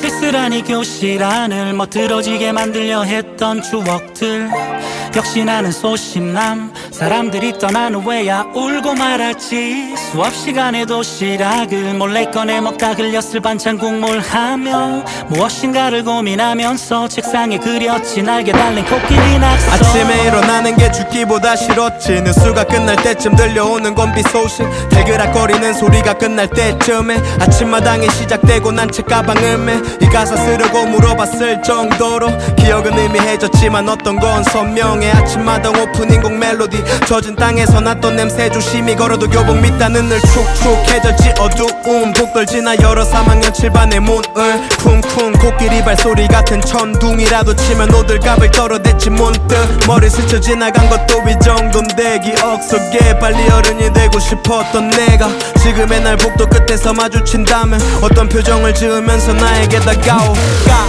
쓸쓸한 이 교실 안을 멋들어지게 만들려 했던 추억들. 역시 나는 소심남 사람들이 떠난 후에야 울고 말았지. 수업 시간에 도시락을 몰래 꺼내 먹다 흘렸을 반찬 국물 하며 무엇인가를 고민하면서 책상에 그렸지. 날개 달린 코끼리 낙서. 아침에 일어나는 게 죽기보다 싫었지. 뉴스가 끝날 때쯤 들려오는 건비 소식. 대그락거리는 소리가 끝날 때쯤에 아침마당이 시작되고 난 책 가방을 매이 가사 쓰려고 물어봤을 정도로 기억은 의미해졌지만 어떤 건 선명해. 아침마당 오프닝 곡 멜로디 젖은 땅에서 났던 냄새 조심히 걸어도 교복 밑단 은 늘 축축해졌지 어두움 독들 지나 열어 3학년 7반의 문을 쿵쿵. 코끼리 발소리 같은 천둥이라도 치면 오들갑을 떨어댔지 문득. 머리 스쳐 지나간 것도 이 정도인데 기억 속에 빨리 어른이 되고 싶었던 내가 지금의 날 복도 끝에서 마주친다면 어떤 표정을 지으면서 나에게 다가올까?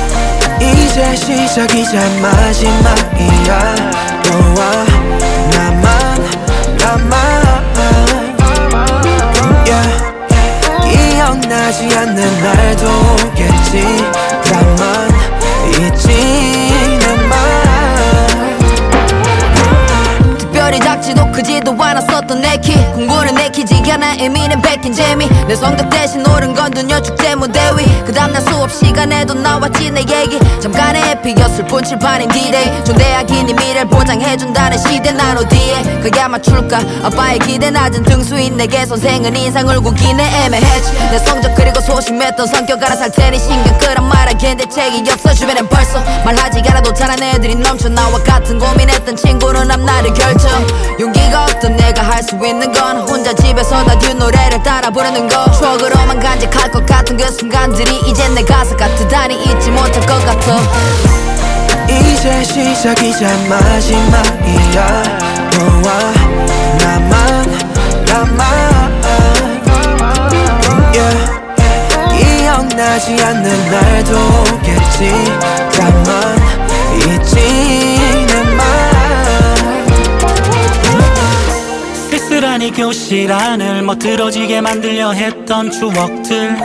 이제 시작이자 마지막이야. 너와 날도 오겠지. 다만 잊지는 마 특별히 작지도 크지도 않았었던 내키. 공부는 내키지 않아 의미는 베낀 재미. 내 성적 대신 옳은 건 두녀 축제 무대 위그 다음날 수업 시간에도 나왔지 내 얘기. 잠깐의 해피였을 뿐 칠판인 D-Day. 존대하기니 미래를 보장해준다는 시대 난 어디에. 그야 맞출까? 아빠의 기대 낮은 등수인 내게 선생은 인상을 구기네. 애매했지. 내 성적 그리고 소심했던 성격 알아 살 테니 신경 끄란 말하기엔 대책이 없어. 주변엔 벌써 말하지 않아도 잘한 애들이 넘쳐 나와 같은 고민했던 친구는 앞날을 결정. 내가 할 수 있는 건 혼자 집에서 다듀 노래를 따라 부르는 거. 추억으로만 간직할 것 같은 그 순간들이 이젠 내 가사 같으다니 잊지 못할 것 같아. 이제 시작이자 마지막이야. 너와 나만 나만. Yeah. 기억나지 않는 날도 오겠지. 다만 잊지 쓸쓸하니 교실 안을 멋들어지게 만들려 했던 추억들.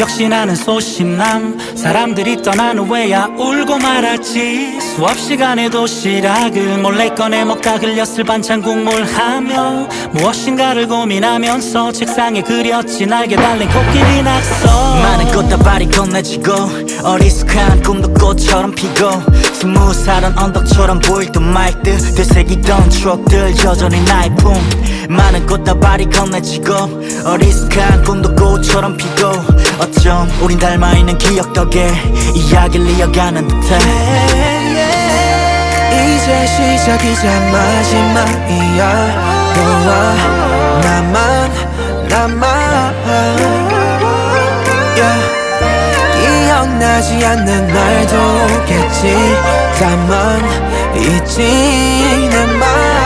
역시 나는 소심남 사람들이 떠난 후에야 울고 말았지. 수업 시간에 도시락을 몰래 꺼내 먹다 흘렸을 반찬 국물 하며 무엇인가를 고민하면서 책상에 그렸지. 날개 달린 코끼리 낙서. 많은 꽃다발이 건네지고 어리숙한 꿈도 꽃처럼 피고 스무 살은 언덕처럼 보일 듯 말듯 되새기던 추억들 여전히 나의 품. 많은 꽃다발이 건네지고 어리숙한 꿈도 꽃처럼 피고 어쩜 우린 닮아있는 기억 덕에 이야기를 이어가는 듯해. 이제 시작이자 마지막이야. 너와 나만 나만 기억나지 않는 날도 오겠지. 다만 잊지는 마